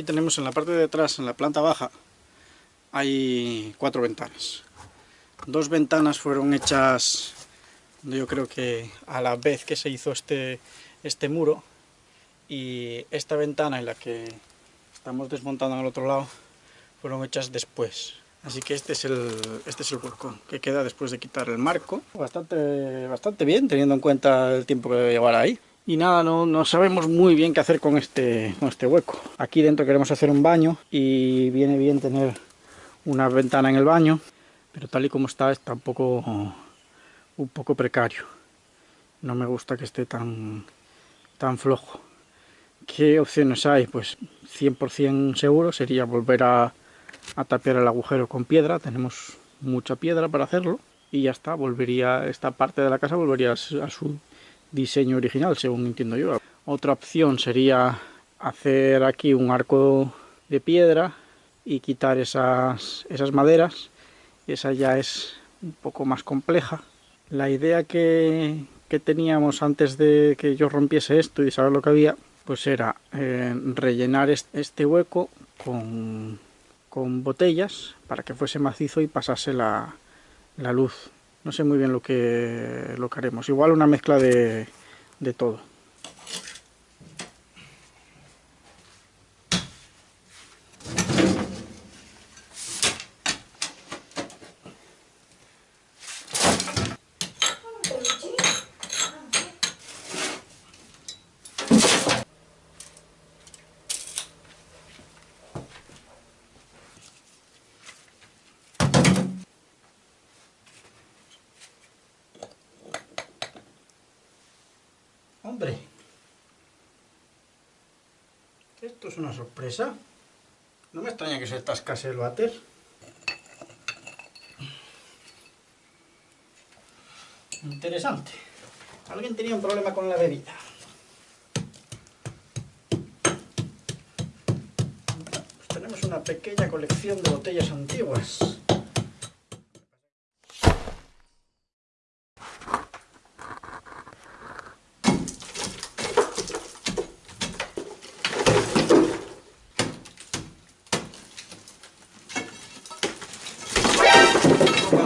Aquí tenemos en la parte de atrás, en la planta baja, hay cuatro ventanas. Dos ventanas fueron hechas, yo creo que a la vez que se hizo este, este muro, y esta ventana y la que estamos desmontando al otro lado fueron hechas después. Así que este es el, este es el balcón que queda después de quitar el marco. Bastante, bastante bien, teniendo en cuenta el tiempo que debe llevar ahí. Y nada, no, sabemos muy bien qué hacer con este, con este hueco. Aquí dentro queremos hacer un baño y viene bien tener una ventana en el baño, pero tal y como está, está un poco, un poco precario. No me gusta que esté tan, tan flojo. ¿Qué opciones hay? Pues 100% seguro sería volver a a tapiar el agujero con piedra, tenemos mucha piedra para hacerlo y ya está, volvería, esta parte de la casa volvería a su diseño original, según entiendo yo. Otra opción sería hacer aquí un arco de piedra y quitar esas, esas maderas, esa ya es un poco más compleja. La idea que, que teníamos antes de que yo rompiese esto y saber lo que había, pues era eh, rellenar este hueco con con botellas para que fuese macizo y pasase la, la luz. No sé muy bien lo que, lo que haremos. Igual una mezcla de, de todo. Hombre, esto es una sorpresa. No me extraña que se atascase el váter. Interesante. Alguien tenía un problema con la bebida. Pues tenemos una pequeña colección de botellas antiguas.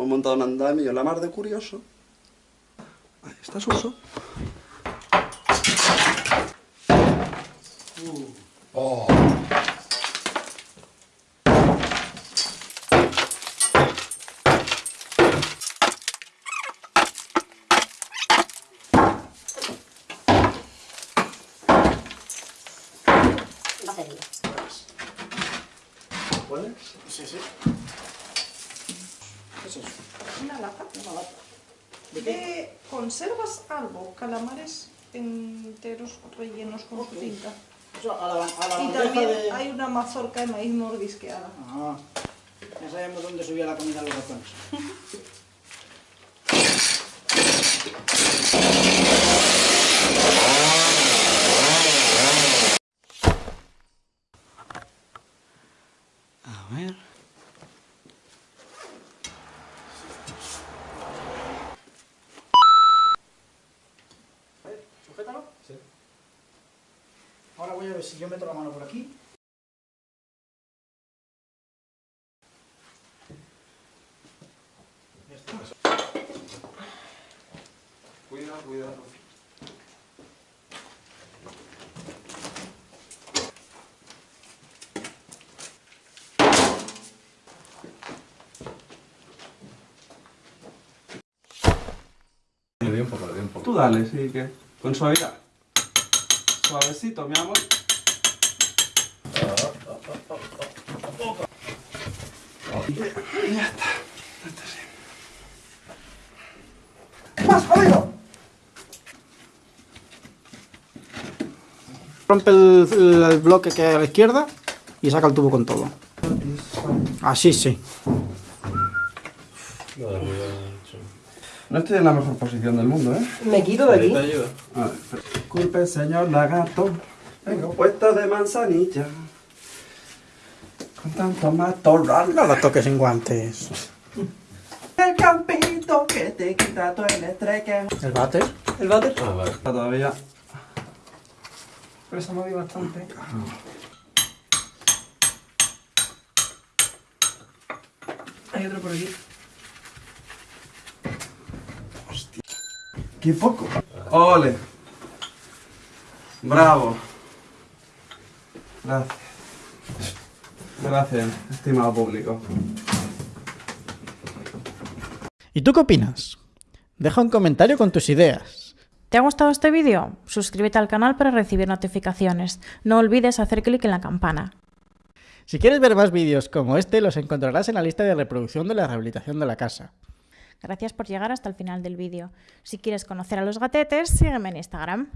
Hemos montado un andamio la mar de curioso. Ahí está Suso. Uh. Oh. Sí, sí. ¿Qué es eso? Una lata. Una lata. ¿De qué? conservas algo, calamares enteros rellenos con su tinta. Eso a la, a la y también hay una mazorca de maíz mordisqueada. Ah, ya sabemos dónde subía la comida a los ratones. A ver si yo meto la mano por aquí. Cuidado, cuidado. Le un poco, le un poco. Tú dale, sí, que con suavidad. Suavecito, mi amor. Ya está. Este sí. ¡Más jodido! Rompe el, el- el bloque que hay a la izquierda y saca el tubo con todo. Así sí. No estoy en la mejor posición del mundo, ¿eh? Me quito de aquí. A ver, disculpe, señor lagarto. Vengo puesto de manzanilla. Con tanto matorral. No lo toques sin guantes. El campito que te quita todo el estrés que... ¿El váter? El váter. Está todavía... Pero se ha movido bastante. Hay otro por aquí. ¡Qué poco! ¡Ole! ¡Bravo! Gracias. Gracias, estimado público. ¿Y tú qué opinas? Deja un comentario con tus ideas. ¿Te ha gustado este vídeo? Suscríbete al canal para recibir notificaciones. No olvides hacer clic en la campana. Si quieres ver más vídeos como este, los encontrarás en la lista de reproducción de la rehabilitación de la casa. Gracias por llegar hasta el final del vídeo. Si quieres conocer a los gatetes, sígueme en Instagram.